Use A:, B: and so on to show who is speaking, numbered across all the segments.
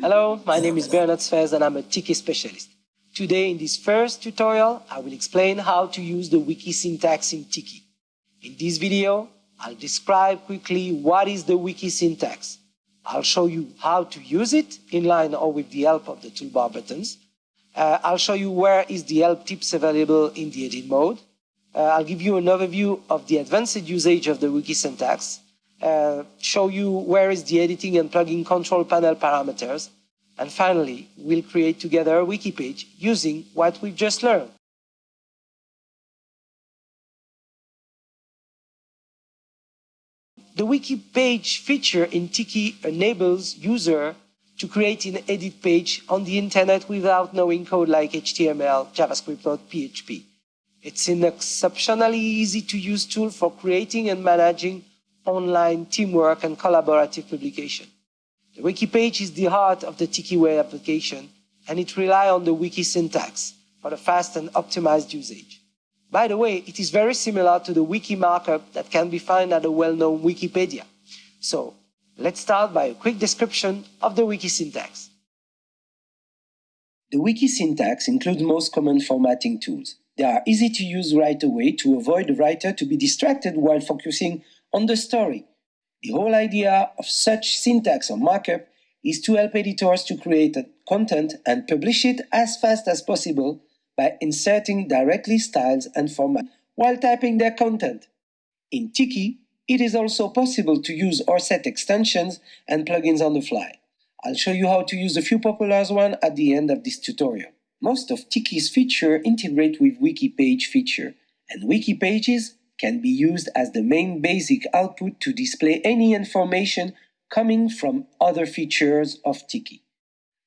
A: Hello, my name is Bernard Sfez and I'm a Tiki specialist. Today in this first tutorial, I will explain how to use the wiki syntax in Tiki. In this video, I'll describe quickly what is the wiki syntax. I'll show you how to use it in line or with the help of the toolbar buttons. Uh, I'll show you where is the help tips available in the edit mode. Uh, I'll give you an overview of the advanced usage of the wiki syntax, uh, show you where is the editing and plugin control panel parameters, and finally, we'll create together a wiki page using what we've just learned. The wiki page feature in Tiki enables user to create an edit page on the internet without knowing code like HTML, JavaScript, or PHP. It's an exceptionally easy to use tool for creating and managing online teamwork and collaborative publication. The wiki page is the heart of the TikiWare application, and it relies on the wiki syntax for the fast and optimized usage. By the way, it is very similar to the wiki markup that can be found at a well-known Wikipedia. So let's start by a quick description of the wiki syntax.
B: The wiki syntax includes most common formatting tools. They are easy to use right away to avoid the writer to be distracted while focusing on the story. The whole idea of such syntax or markup is to help editors to create content and publish it as fast as possible by inserting directly styles and formats while typing their content. In Tiki, it is also possible to use or set extensions and plugins on the fly. I'll show you how to use a few popular ones at the end of this tutorial. Most of Tiki's features integrate with wiki page feature, and wiki pages can be used as the main basic output to display any information coming from other features of Tiki.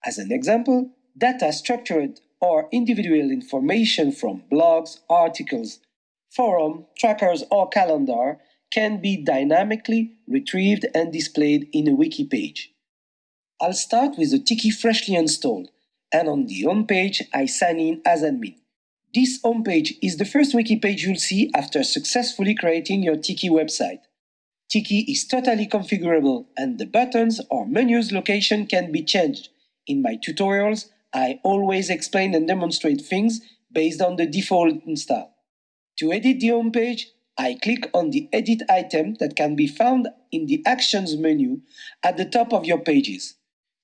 B: As an example, data structured or individual information from blogs, articles, forum, trackers, or calendar can be dynamically retrieved and displayed in a wiki page. I'll start with the Tiki freshly installed, and on the home page I sign in as admin. This homepage is the first wiki page you'll see after successfully creating your Tiki website. Tiki is totally configurable and the buttons or menus location can be changed. In my tutorials, I always explain and demonstrate things based on the default install. To edit the home page, I click on the edit item that can be found in the Actions menu at the top of your pages.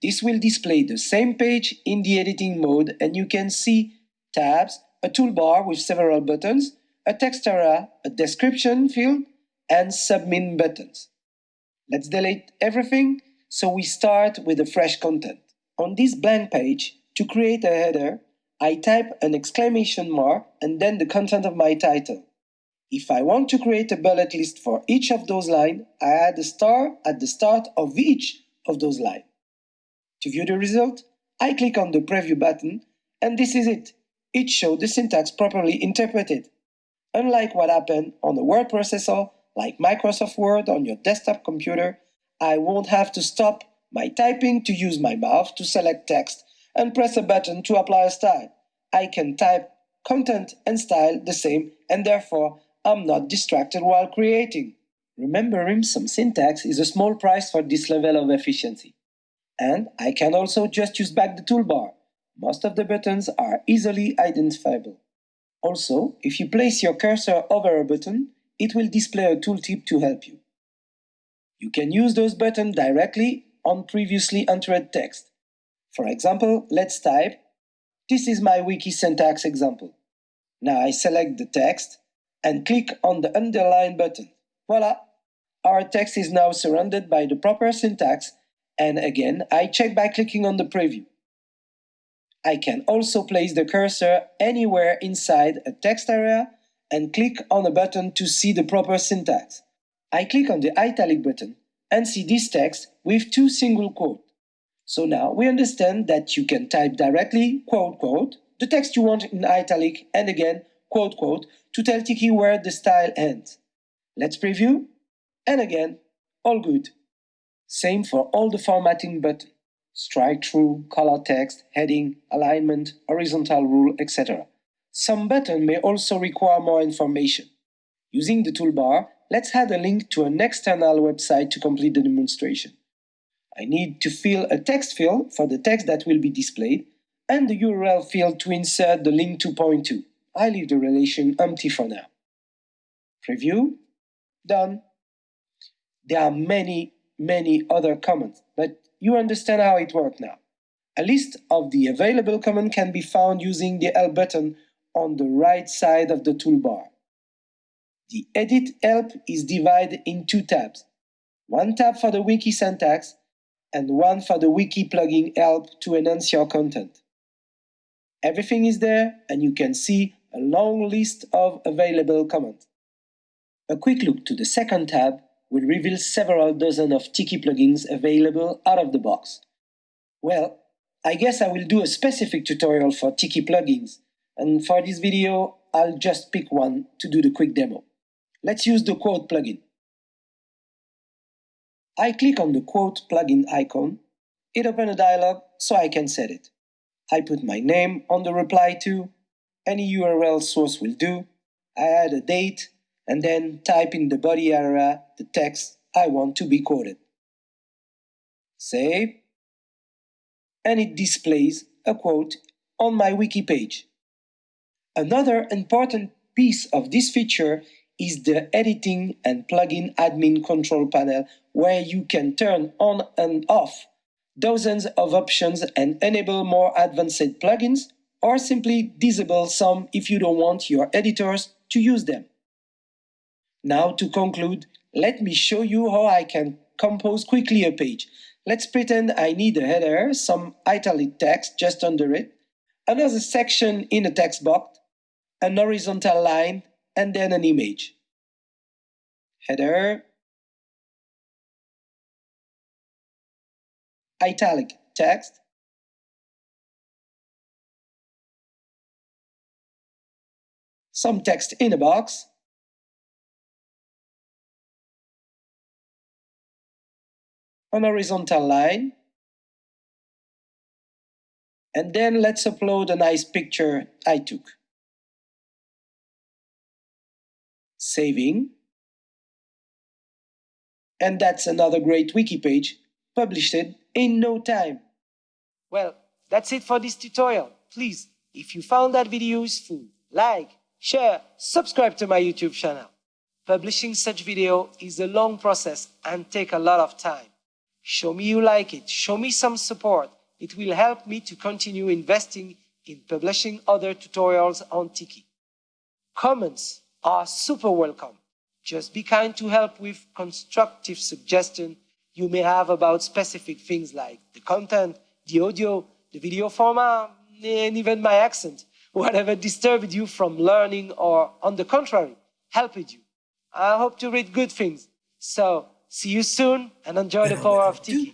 B: This will display the same page in the editing mode and you can see tabs, a toolbar with several buttons, a text area, a description field, and submit buttons. Let's delete everything so we start with the fresh content. On this blank page, to create a header, I type an exclamation mark and then the content of my title. If I want to create a bullet list for each of those lines, I add a star at the start of each of those lines. To view the result, I click on the preview button, and this is it. It shows the syntax properly interpreted. Unlike what happened on a word processor like Microsoft Word on your desktop computer, I won't have to stop my typing to use my mouth to select text and press a button to apply a style. I can type content and style the same and therefore I'm not distracted while creating. Remembering some syntax is a small price for this level of efficiency. And I can also just use back the toolbar. Most of the buttons are easily identifiable. Also, if you place your cursor over a button, it will display a tooltip to help you. You can use those buttons directly on previously entered text. For example, let's type, this is my wiki syntax example. Now I select the text and click on the underline button. Voila! Our text is now surrounded by the proper syntax and again I check by clicking on the preview. I can also place the cursor anywhere inside a text area and click on a button to see the proper syntax. I click on the italic button and see this text with two single quotes. So now we understand that you can type directly, quote, quote, the text you want in italic, and again, quote, quote, to tell Tiki where the style ends. Let's preview, and again, all good. Same for all the formatting buttons. strike through, color text, heading, alignment, horizontal rule, etc. Some button may also require more information. Using the toolbar, let's add a link to an external website to complete the demonstration. I need to fill a text field for the text that will be displayed, and the URL field to insert the link to point to. I leave the relation empty for now. Preview, done. There are many, many other comments, but you understand how it works now. A list of the available comments can be found using the Help button on the right side of the toolbar. The Edit Help is divided in two tabs. One tab for the wiki syntax and one for the wiki plugin help to enhance your content. Everything is there and you can see a long list of available comments. A quick look to the second tab will reveal several dozen of Tiki plugins available out of the box. Well, I guess I will do a specific tutorial for Tiki plugins, and for this video, I'll just pick one to do the quick demo. Let's use the quote plugin. I click on the quote plugin icon. It opens a dialog so I can set it. I put my name on the reply to, any URL source will do. I add a date and then type in the body area the text I want to be quoted. Save. And it displays a quote on my wiki page. Another important piece of this feature is the editing and plugin admin control panel where you can turn on and off dozens of options and enable more advanced plugins or simply disable some if you don't want your editors to use them. Now to conclude, let me show you how I can compose quickly a page. Let's pretend I need a header, some italic text just under it, another section in a text box, an horizontal line, and then an image. Header, italic text, some text in a box, an horizontal line. And then let's upload a nice picture I took. Saving. And that's another great wiki page, published in no time.
A: Well, that's it for this tutorial. Please, if you found that video useful, like, share, subscribe to my YouTube channel. Publishing such video is a long process and take a lot of time. Show me you like it. Show me some support. It will help me to continue investing in publishing other tutorials on Tiki. Comments are super welcome. Just be kind to help with constructive suggestion you may have about specific things like the content, the audio, the video format, and even my accent. Whatever disturbed you from learning or, on the contrary, helped you. I hope to read good things. So, See you soon and enjoy the power of Tiki.